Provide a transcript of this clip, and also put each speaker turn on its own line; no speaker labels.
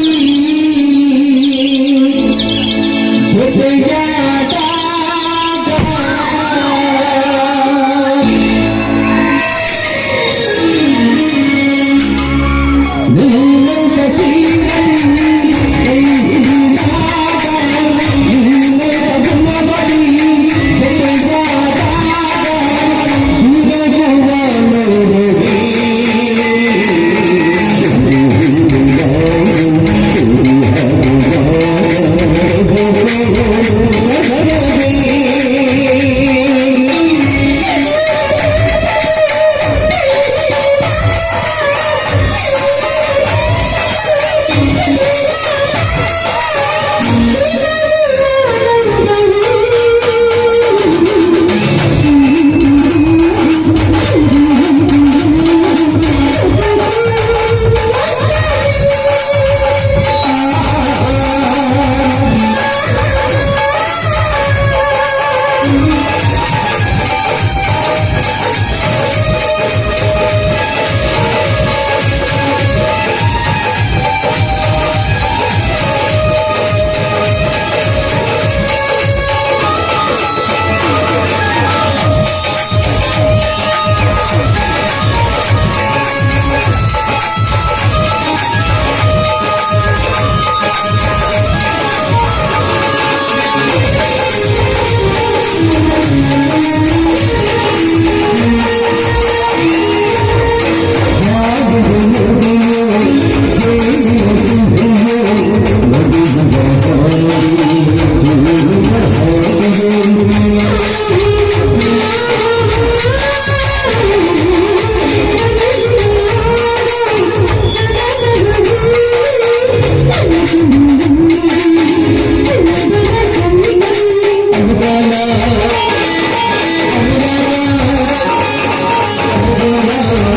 you. Yeah.